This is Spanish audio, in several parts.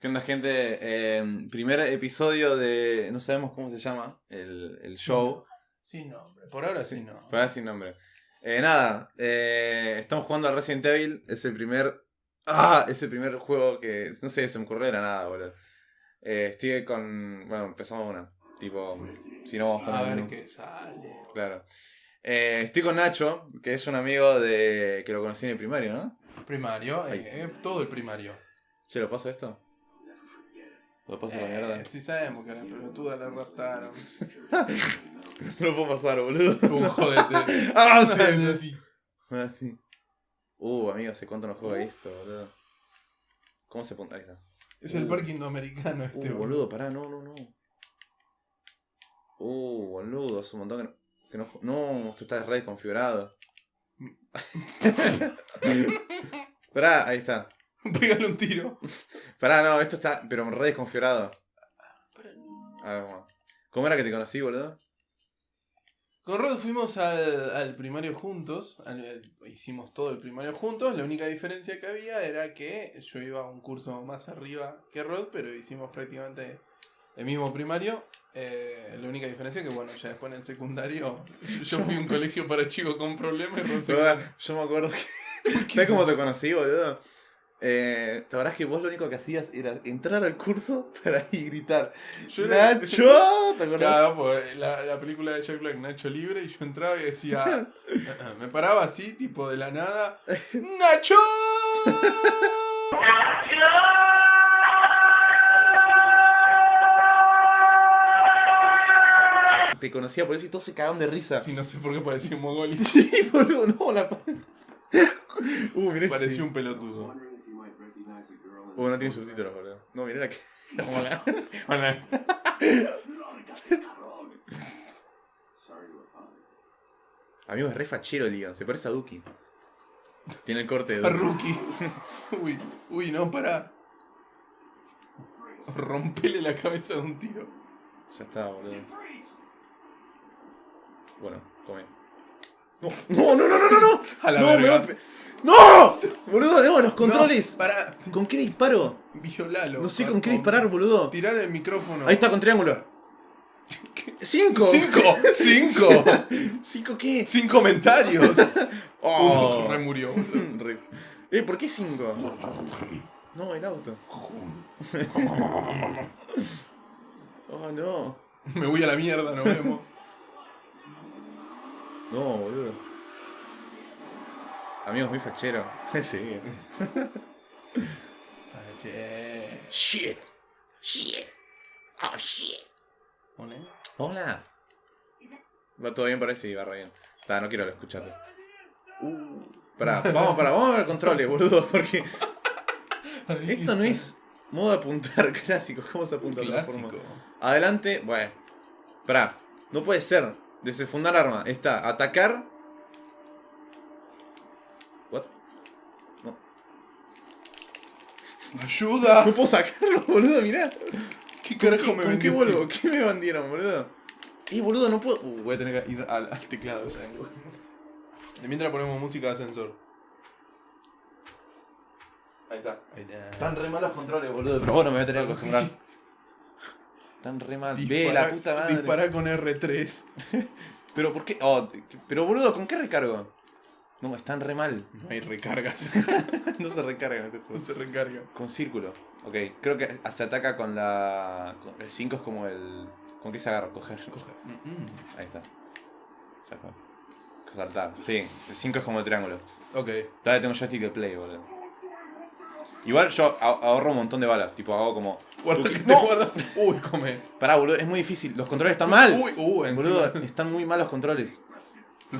¿Qué onda, gente? Eh, primer episodio de. No sabemos cómo se llama el, el show. Sin nombre. Por ahora sí, no. Por ahora sin nombre. Eh, nada, eh, estamos jugando al Resident Evil. Es el primer. ¡Ah! Es el primer juego que. No sé, se me ocurrió de la nada, boludo. Eh, estoy con. Bueno, empezamos una. Tipo, si no vamos A ver qué sale. Claro. Eh, estoy con Nacho, que es un amigo de. que lo conocí en el primario, ¿no? Primario, todo el primario. Che, ¿lo paso esto? ¿Lo paso a la mierda? Eh, sí sabemos que la pelotuda la raptaron. No lo puedo pasar, boludo. Un jodete. ¡Ah, sí! Ah, sí. Uh, amigo, ¿hace cuánto no juega esto, boludo? ¿Cómo se pone? Ahí está. Es el Uh. parque indoamericano este, Uh, boludo, pará, no, no, no. Uh, boludo, hace un montón que no. Que no, no, esto está re desconfigurado. pará, ahí está. Pégale un tiro. Pará, no, esto está, pero re desconfigurado. A ver, ¿cómo? ¿Cómo era que te conocí, boludo? Con Rod fuimos al, al primario juntos. al- eh, hicimos todo el primario juntos. La única diferencia que había era que yo iba a un curso más arriba que Rod, pero hicimos prácticamente el mismo primario. Eh, la única diferencia que, bueno, ya después en el secundario yo fui a un colegio para chicos con problemas y Rod se yo me acuerdo que. ¿Sabes cómo te conocí, boludo? Eh, ¿Te acordás que vos lo único que hacías era entrar al curso para ir gritar? Yo era- ¡Nacho! ¿Te acordás? Claro, pues la, la película de Jack Black, Nacho Libre, y yo entraba y decía, me paraba así, tipo de la nada, ¡Nacho! Te conocía por eso y todos se cagaban de risa. Sí, no sé por qué parecía un mogol. Sí, boludo, no, la. Uh, mirá Parecía ese. un pelotudo. Uh, no tiene subtítulos, boludo. No, mirá la que. Hola. Hola. Amigo, es re fachero el Leon, se parece a Duki. Tiene el corte de A Duki. Rookie. Uy, uy, no, para. Rompele la cabeza de un tiro. Ya está, boludo. Bueno, come. No, no, no, no, no, no, no. A la no, me verga. pe- ¡No! Boludo, no, los controles. No, para. ¿Con qué disparo? Violalo. No sé con qué disparar, boludo. Tirar el micrófono. Ahí está, con triángulo. ¡Cinco! ¡Cinco! ¡Cinco! ¿Cinco qué? ¡Sin comentarios! Oh. Uf, re murió. Re- Eh, ¿por qué cinco? No, el auto. Oh, no. Me voy a la mierda, nos vemos. No, boludo. Amigos, muy fachero. sí. Shit. Shit. Oh, shit. Hola. Hola. ¿Va todo bien por ahí? Sí, va re bien. Está, no quiero escucharte. Uh. Pará, vamos, pará, vamos a ver controles, boludo, porque esto no es modo de apuntar clásico. ¿Cómo se apunta de clásico. forma? Adelante, bueno. Pará, no puede ser. Desenfundar arma. Está, atacar. What? No. ¡Ayuda! No puedo sacarlo, boludo, mirá. ¿Qué carajo me ¿Con qué vendió? vuelvo? ¿Qué me bandieron, boludo? Eh, boludo, no puedo. Uh, voy a tener que ir al, al teclado. De mientras ponemos música de ascensor. Ahí está. Ahí está. Están re malos controles, boludo. Pero bueno, me voy a tener que acostumbrar. Están re mal. Ve la puta madre. Dispará con R3. Pero ¿por qué? Oh, pero boludo, ¿con qué recargo? No, están re mal. No hay recargas. no se recargan este No juego. se recarga. Con círculo. Ok, creo que se ataca con la. con- el 5 es como el. ¿Con qué se agarra? Coger. Ahí está. Ya fue. Saltar. Sí, el 5 es como el triángulo. Ok. Todavía tengo joystick de play, boludo. Igual yo ah- ahorro un montón de balas. Tipo, hago como. Guarda que te No. guarda. Uy, come. Pará, boludo, es muy difícil. Los controles están mal. Uy, uh, encima. Boludo, están muy mal los controles.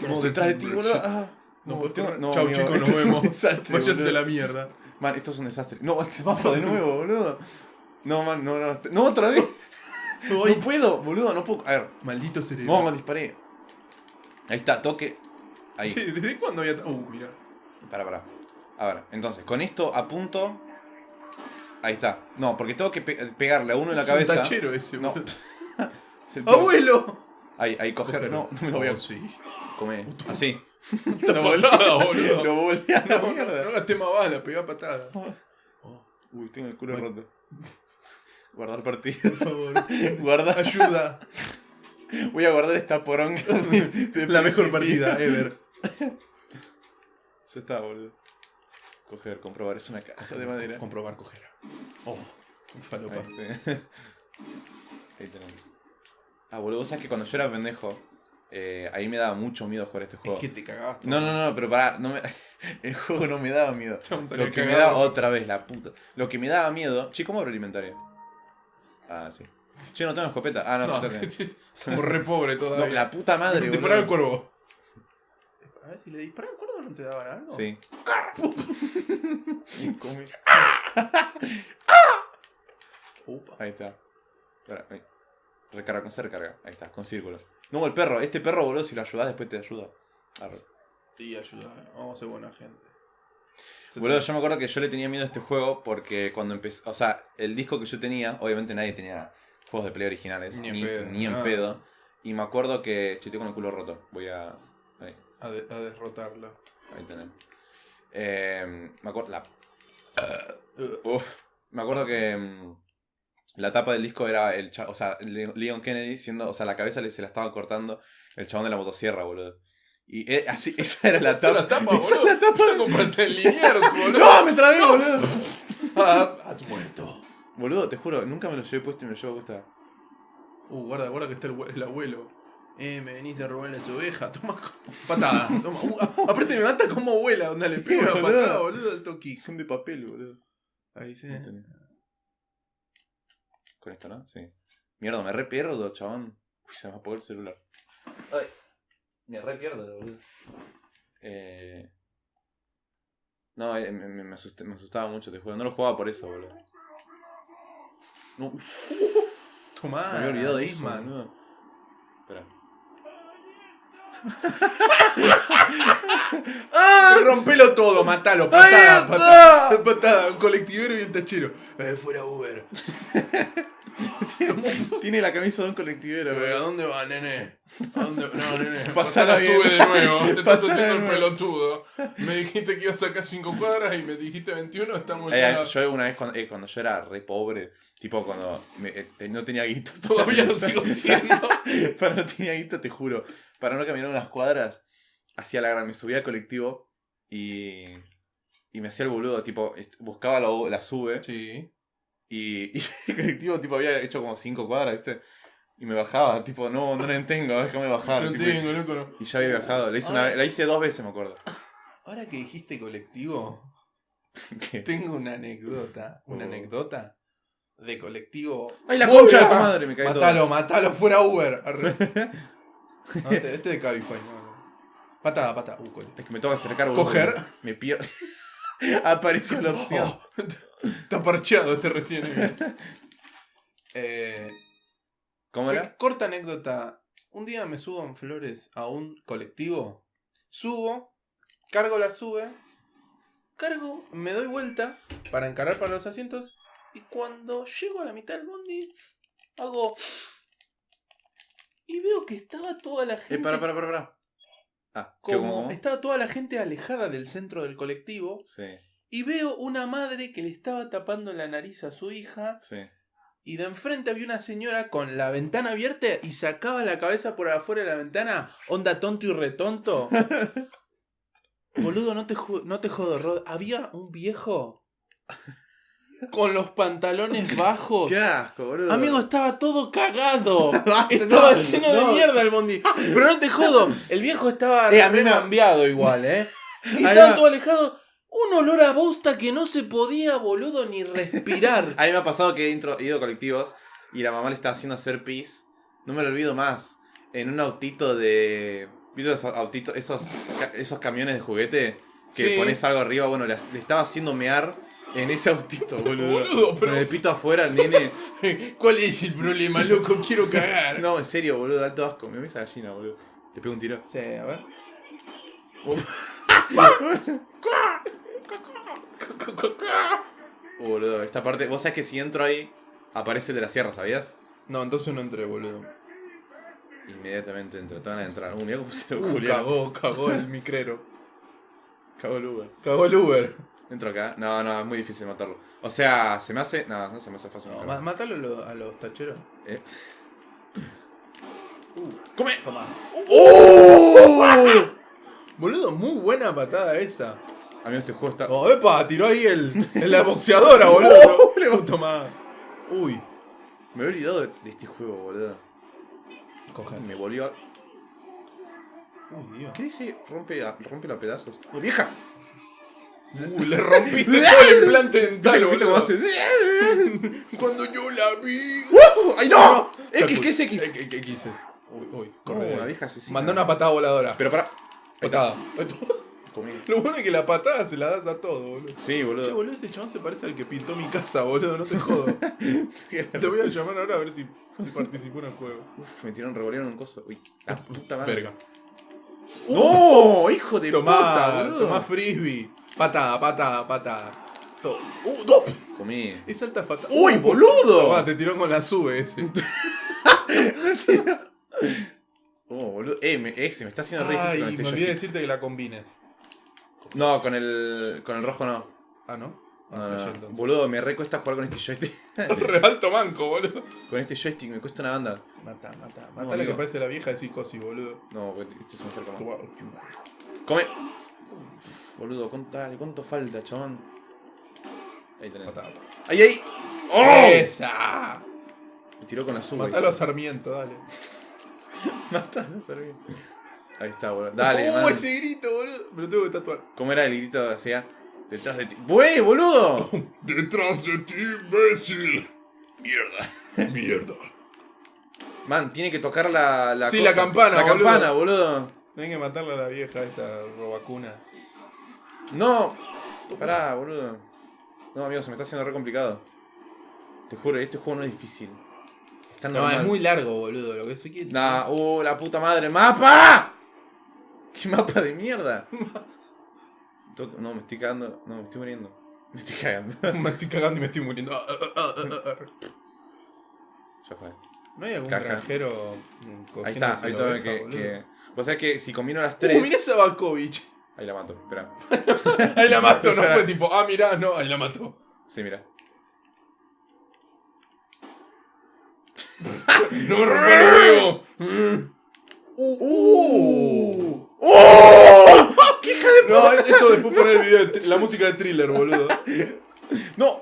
Como detrás de ti, boludo. Ah, No, no, tengo- no, Chau, amigo, chicos, esto nos es un vemos. desastre, Váyanse boludo. a la mierda. Man, esto es un desastre. No, mapa de nuevo, boludo. No, man, no, no. No, otra vez. Uy, No puedo, boludo, no puedo. A ver, Maldito cerebro. vamos, disparé. Ahí está, toque. Ahí. Che, ¿desde cuándo había.? Uh, mira. Pará, pará. A ver, entonces, con esto apunto. Ahí está. No, porque tengo que pe- pegarle a uno en la Es cabeza. Un tachero ese, No. ¡Abuelo! Ahí, ahí, coger. No, no me lo voy a Oh, sí. comer. Así. Esta patada, boludo. Lo volví a la No, no, mierda. no gasté más bala, pegá patada. Uy, tengo el culo roto. Guardar partido. Por favor. Guardar. Ayuda. Voy a guardar esta poronga. de La mejor partida ever. Ya está, boludo. Coger, comprobar. Es una caja de madera. Comprobar, coger. Oh, falopa. Ahí. Ahí. Ah, boludo, vos sabés que cuando yo era pendejo, eh, ahí me daba mucho miedo jugar este Es juego. que te cagabas. No, no, no, pero pará, no me... el juego no me daba miedo. Lo que me daba otra vez, la puta. Lo que me daba miedo. Che, ¿cómo abro el inventario? Ah, sí. Che, no tengo escopeta. Ah, no, No, sí somos re pobres No, todavía. la puta madre, Disparar al boludo. cuervo. A ver si le disparas al cuervo no te daban algo. Sí. Y come. Upa. Ahí está. Espera, ahí. Recarga, con C recarga. Ahí está, con círculo. No, el perro. Este perro, boludo, si lo ayudas, después te ayuda. Arre. Y ayuda. Vamos a ser buena gente. Se Boludo, te- yo me acuerdo que yo le tenía miedo a este juego porque cuando empecé. O sea, el disco que yo tenía, obviamente nadie tenía juegos de play originales. Ni Ni, en pedo, ni en nada. pedo. Y me acuerdo que. Che, con el culo roto. Voy a. Ahí, a, de- a derrotarlo. ahí tenés. Eh, me acuerdo. La Uh, Uf, me acuerdo que mm, la tapa del disco era el cha- o sea, Le- Leon Kennedy siendo, o sea, la cabeza se la estaba cortando el chabón de la motosierra, boludo. Y eh, así, esa era la Esa tapa. la tapa, Esa es boludo. la tapa. Yo Liniers, boludo. ¡No! ¡Me trabé, boludo! Ah, has muerto. Boludo, te juro, nunca me lo llevé puesto y me lo llevo puesta. Uh, guarda, guarda que está el, el abuelo. Eh, me venís a robar las ovejas. Toma patada. Toma. Uh, a- aparte me mata como abuela, donde le pego una Boludo. patada, boludo, al toqui. Son de papel, boludo. Ahí sí. Ahí tenés. Con esto, ¿no? Sí. Mierda, me re pierdo, chabón. Uy, se me apagó el celular. Ay. Me re pierdo, boludo. Eh... No, eh, me, me- me asusté- me asustaba mucho este juego. No lo jugaba por eso, boludo. No, Tomá. me había olvidado de Bismarck. boludo. Espera. Rompelo todo, matalo, ¡Ahí patada, patada, patada, un colectivero y el tachero. Eh, fuera Uber. Tiene la camisa de un colectivero, Eh, ¿A dónde va, nene? ¿A dónde? No, nene. Pasala sube de nuevo. Te estás haciendo el pelotudo. Me dijiste que ibas a sacar 5 cuadras y me dijiste 21, estamos Eh, ya. yo una vez cuando, eh, cuando yo era re pobre, tipo cuando me- eh, no tenía guita. Todavía lo sigo siendo. para no tenía guita, te juro. Para no caminar unas cuadras, hacía la gran. Me subía al colectivo y. Y me hacía el boludo, tipo, buscaba la, la sube Sí. y, y el colectivo, tipo, había hecho como cinco cuadras, ¿viste? Y me bajaba, tipo, no, no la tengo, déjame bajar. No tipo, tengo, loco, no. y ya había bajado. La hice, una, la hice dos veces, me acuerdo. Ahora que dijiste colectivo, ¿Qué? tengo una anécdota. Una Oh. anécdota de colectivo. ¡Ay, la concha de tu bien. madre! Me caí todo. Matalo, matalo, fuera Uber. Arre. No, este, este de Cabify, no, no. Patada, patada. Uh, cole. Es que me toca acercar, boludo. Coger. Me pierdo. Apareció la opción. Oh, está parcheado este recién. eh, ¿Cómo era? corta anécdota. Un día me subo en Flores a un colectivo. Subo, cargo la sube, cargo, me doy vuelta para encarar para los asientos. Y cuando llego a la mitad del bondi, hago. Y veo que estaba toda la gente. Eh, para, para, para, para. Ah, ¿qué, como estaba toda la gente alejada del centro del colectivo. Sí, Y veo una madre que le estaba tapando la nariz a su hija. sí. Y de enfrente había una señora con la ventana abierta y sacaba la cabeza por afuera de la ventana. Onda tonto y retonto. Boludo, no te, no te jodo, Rod. Había un viejo con los pantalones bajos. Qué asco, boludo. Amigo, estaba todo cagado. Estaba no, lleno de mierda el bondi. Pero no te jodo. El viejo estaba Eh, cambiado igual, ¿eh? Y estaba todo alejado. Un olor a bosta que no se podía, boludo, ni respirar. A mí me ha pasado que he intro- ido a colectivos y la mamá le estaba haciendo hacer pis. No me lo olvido más. En un autito de. ¿Viste esos autitos, esos, esos camiones de juguete? Que Sí. pones algo arriba. Bueno, le, le estaba haciendo mear en ese autito, boludo. Boludo, pero- Con el pito afuera, el nene. ¿Cuál es el problema, loco? Quiero cagar. No, en serio, boludo, alto asco. Me ves esa gallina, boludo. Le pego un tiro. Sí, a ver. Uh, boludo, esta parte. Vos sabés que si entro ahí, aparece el de la sierra, ¿sabías? No, entonces no entré, boludo. Inmediatamente entro, te van a entrar. Uh, mirá cómo se lo Uh, cagó, cagó el micrero. Cagó el Uber. Cagó el Uber. Entro acá. No, no, es muy difícil matarlo. O sea, se me hace. No, no se me hace fácil No, matarlo. ma- mátalo a los, a los tacheros. Eh. ¡Come! Toma. ¡Oh! Boludo, muy buena patada esa. Amigo, este juego está. Oh, epa, tiró ahí el, en la boxeadora, boludo. Toma. Uy. Me he olvidado de, de este juego, boludo. Coge. Me volvió a. Uy, Dios. ¿Qué dice? Rompe, a- rompe a pedazos. ¡Oh, vieja! Uy, le rompiste todo el implante dental, ¿Viste cómo boludo. hace? Cuando yo la vi. ¡Ay, no! X, ¿qué es X? ¿Qué, qué, X es? Uy, uy, No, corre. una vieja asesina. Mandó una patada voladora. Pero para. patada. Lo bueno es que la patada se la das a todo, boludo. Sí, Che, boludo. boludo, ese chabón se parece al que pintó mi casa, boludo, no te jodo. Te voy a llamar ahora a ver si, si participó en el juego. Uf, me tiraron revolvieron un coso. Uy, la puta madre. Verga. ¡No! ¡Hijo de Tomá, puta, boludo! tomá frisbee. Patada, patada, patada. To- ¡Uh, no! Comí. Es alta fatada. ¡Uy, boludo! Tomá, te tiró con la sube ese. Oh, boludo. Eh, me, eh, se me está haciendo re difícil con me este olvidé joystick. decirte que la combines. No, con el. con el rojo no. Ah, ¿no? Ah, No, no, no. Boludo, me re cuesta jugar con este joystick. Re alto manco, boludo. con este joystick me cuesta una banda. Mata, mata. Mata la amigo. que parece la vieja de psicosis, boludo. No, porque este se me acerca más. Come. Boludo, ¿cuánto, dale, ¿cuánto falta, chabón? Ahí tenés. Mata. ¡Ahí, ahí! ¡Oh! ¡Esa! Me tiró con la suma. Matalo a Sarmiento, dale. Matalo a Sarmiento. Ahí está, boludo. Dale, ¡Uh, man. ese grito, boludo! Me lo tengo que tatuar. ¿Cómo era el grito hacia detrás de ti? ¡Buey, boludo! ¡Detrás de ti, imbécil! Mierda. ¡Mierda! Man, tiene que tocar la, la Sí, cosa. la campana, La boludo. campana, boludo. Tienen que matarle a la vieja esta robacuna. No. Pará, boludo. No, amigo, se me está haciendo re complicado. Te juro, este juego no es difícil. Está No, es muy largo, boludo. Lo que soy que. Nah, uh, la puta madre. ¡Mapa! ¿Qué mapa de mierda? No, me estoy cagando. No, me estoy muriendo. Me estoy cagando. me estoy cagando y me estoy muriendo. Ah, ah, ah, ya fue. ¿No hay algún Caja. granjero Ahí está, ahí oveja, Que, que... Vos sabés que si combino las Uh, tres. mirá esa Bakovic. Ahí la mato, espera. Ahí la mató, no fue tipo, ah, mirá, no, ahí la mató. Sí, mira. No me rompa los huevos. Mm. ¡Uh! ¡Oh! ¡Qué hija de No, eso después poner el video, de la música de thriller, boludo. ¡No!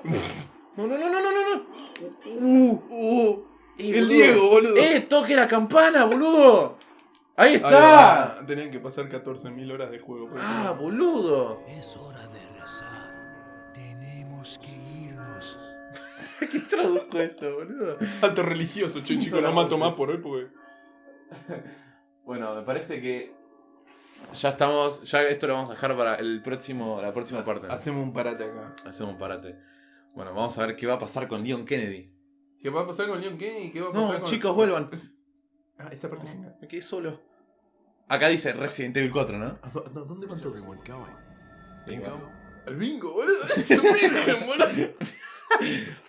No, no, no, no, no, no, no. Uh, Uh, eh, el boludo. Diego, boludo. ¡Eh! ¡Toque la campana, boludo! ¡Ahí está! Tenían que pasar 14.000 horas de juego. por ¡Ah, boludo! Es hora de rezar. Tenemos que irnos. ¿Qué traduzco esto, boludo? Alto religioso, che, chico, no mato más por hoy porque. Bueno, me parece que. Ya estamos. Ya esto lo vamos a dejar para el próximo, la próxima parte. Hacemos un parate acá. Hacemos un parate. Bueno, vamos a ver qué va a pasar con Leon Kennedy. ¿Qué va a pasar con Leon Kennedy? ¿Qué va a pasar No, con... chicos, vuelvan. Ah, esta parte es genial. Me quedé solo. Acá dice Resident Evil 4, ¿no? ¿A dó- no, ¿Dónde van todos? Bingo. Al bingo, boludo. Es un virgen, boludo.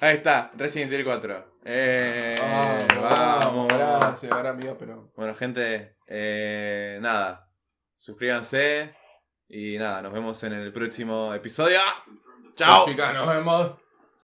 Ahí está, Resident Evil 4. Eh, vamos, gracias, ahora amiga, pero. Bueno, gente, eh, nada. Suscríbanse. Y nada, nos vemos en el próximo episodio. ¡Chao! Chicas, nos vemos.